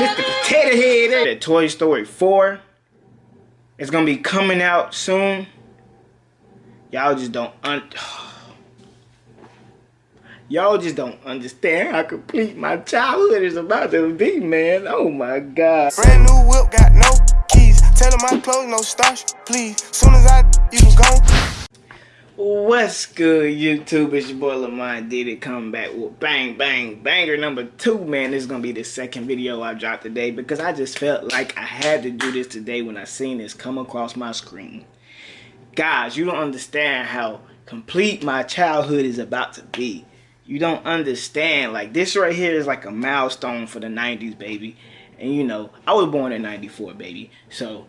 Mr. Potato Head. That Toy Story 4 is gonna be coming out soon. Y'all just don't un Y'all just don't understand how complete my childhood is about to be, man. Oh my god. Brand new whip, got no keys. Tell my clothes, no starch, please. Soon as I, you can go. What's good, YouTube? It's your boy Lamont did it come back with bang bang banger number two, man. This is gonna be the second video I dropped today because I just felt like I had to do this today when I seen this come across my screen. Guys, you don't understand how complete my childhood is about to be. You don't understand. Like this right here is like a milestone for the 90s, baby. And you know, I was born in 94, baby. So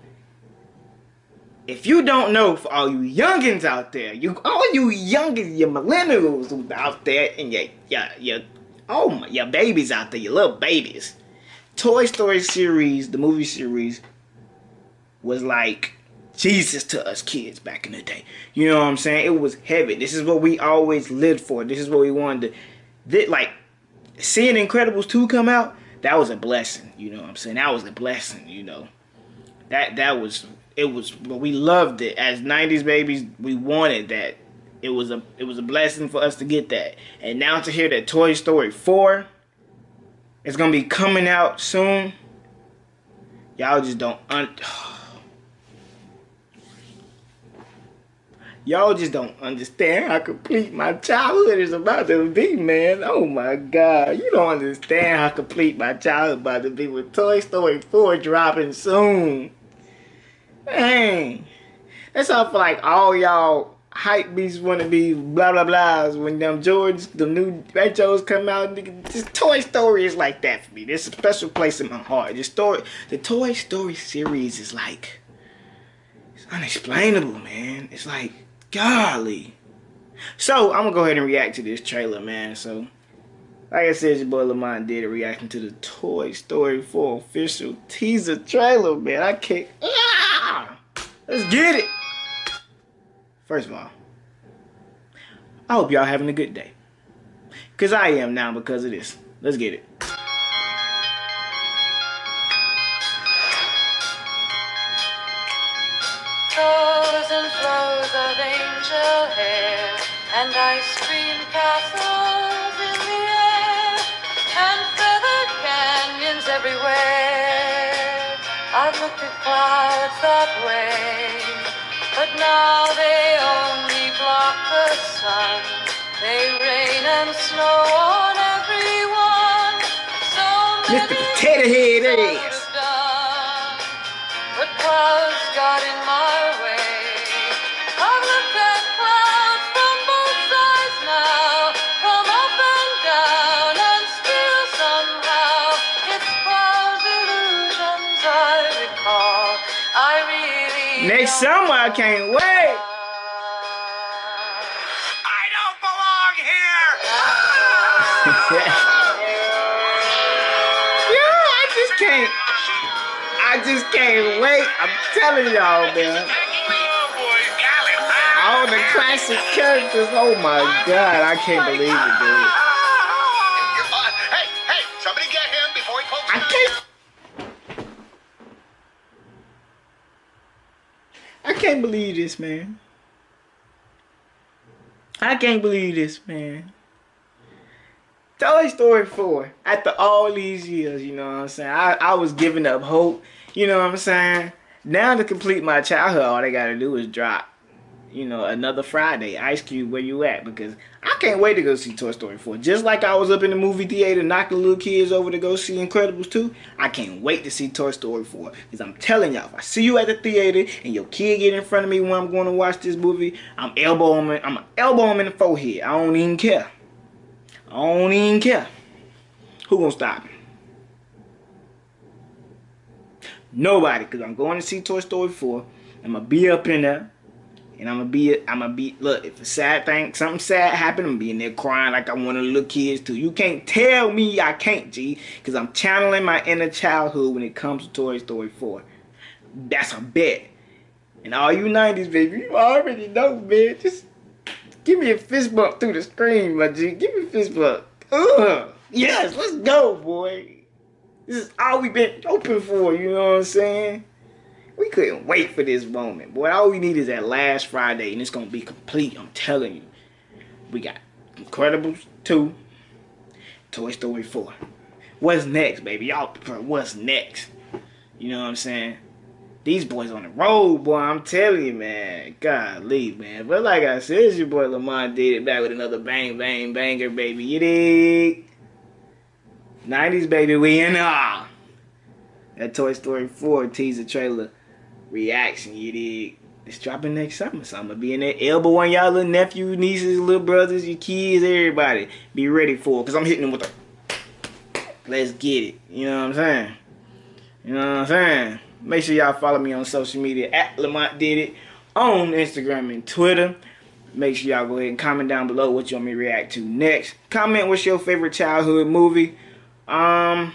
if you don't know, for all you youngins out there, you all you youngins, your millennials out there, and your your your oh my your babies out there, your little babies. Toy Story series, the movie series, was like Jesus to us kids back in the day. You know what I'm saying? It was heavy. This is what we always lived for. This is what we wanted to. This, like seeing Incredibles 2 come out, that was a blessing. You know what I'm saying? That was a blessing. You know, that that was it was. But we loved it as '90s babies. We wanted that. It was a it was a blessing for us to get that. And now to hear that Toy Story 4 is gonna be coming out soon. Y'all just don't un. Y'all just don't understand how complete my childhood is about to be, man. Oh my god. You don't understand how complete my childhood about to be with Toy Story 4 dropping soon. Dang. That's how for like all y'all hype beasts wanna be blah blah blahs when them George the new retros come out. This Toy Story is like that for me. There's a special place in my heart. The story the Toy Story series is like it's unexplainable, man. It's like Golly. So, I'm to go ahead and react to this trailer, man. So, like I said, your boy Lamont did a reaction to the Toy Story 4 official teaser trailer, man. I can't. Let's get it. First of all, I hope y'all having a good day. Because I am now because of this. Let's get it. and ice cream castles in the air and feathered canyons everywhere. I've looked at clouds that way, but now they only block the sun. They rain and snow on everyone. So Mr. Potato Head ass. But clouds got in my summer, I can't wait. I don't belong here. yeah, I just can't. I just can't wait. I'm telling y'all, man. All the classic characters. Oh my god, I can't believe it, dude. I can't believe this, man. I can't believe this, man. Toy Story 4, after all these years, you know what I'm saying? I, I was giving up hope, you know what I'm saying? Now to complete my childhood, all they gotta do is drop, you know, another Friday. Ice Cube, where you at? Because I can't wait to go see Toy Story 4. Just like I was up in the movie theater knocking little kids over to go see Incredibles 2, I can't wait to see Toy Story 4. Because I'm telling y'all, if I see you at the theater and your kid get in front of me when I'm going to watch this movie, I'm elbowing, him, I'm gonna elbow him in the forehead. I don't even care. I don't even care. Who gonna stop me? Nobody, because I'm going to see Toy Story 4. I'm gonna be up in there. And I'm gonna be, I'm gonna be, look, if a sad thing, something sad happened, I'm gonna be in there crying like I want to look kids too. You can't tell me I can't, G, because I'm channeling my inner childhood when it comes to Toy Story 4. That's a bet. And all you 90s, baby, you already know, man. Just give me a fist bump through the screen, my G. Give me a fist bump. Ugh. Yes, let's go, boy. This is all we've been hoping for, you know what I'm saying? We couldn't wait for this moment. Boy, all we need is that last Friday, and it's going to be complete. I'm telling you. We got Incredibles 2, Toy Story 4. What's next, baby? Y'all, what's next? You know what I'm saying? These boys on the road, boy. I'm telling you, man. Golly, man. But like I said, it's your boy Lamont did it back with another bang, bang, banger, baby. You dig? 90s, baby. We in ah. That Toy Story 4 teaser trailer reaction, you dig? It's dropping next summer, so I'm gonna be in that elbow on y'all little nephews, nieces, little brothers, your kids, everybody. Be ready for it, cause I'm hitting them with a let's get it. You know what I'm saying? You know what I'm saying? Make sure y'all follow me on social media at Lamont Did It on Instagram and Twitter. Make sure y'all go ahead and comment down below what you want me to react to next. Comment what's your favorite childhood movie. Um,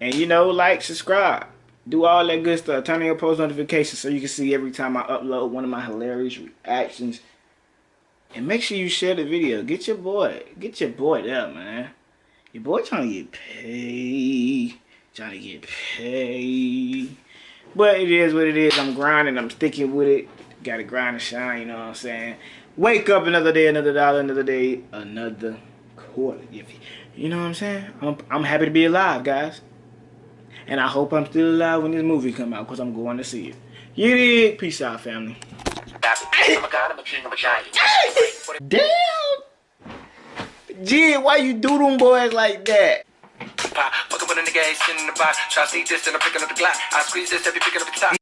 and you know, like, subscribe. Do all that good stuff. Turn on your post notifications so you can see every time I upload one of my hilarious reactions. And make sure you share the video. Get your boy. Get your boy there, man. Your boy trying to get paid. Trying to get paid. But it is what it is. I'm grinding. I'm sticking with it. Gotta grind and shine, you know what I'm saying? Wake up another day, another dollar, another day, another quarter. You, you know what I'm saying? I'm, I'm happy to be alive, guys. And I hope I'm still alive when this movie come out because I'm going to see it. You dig? Peace out, family. Damn! G, why you do them boys like that? Fuck up with a nigga, in the box. Try to see this, and I'm picking up the Glock. I squeeze this, every picking up the top.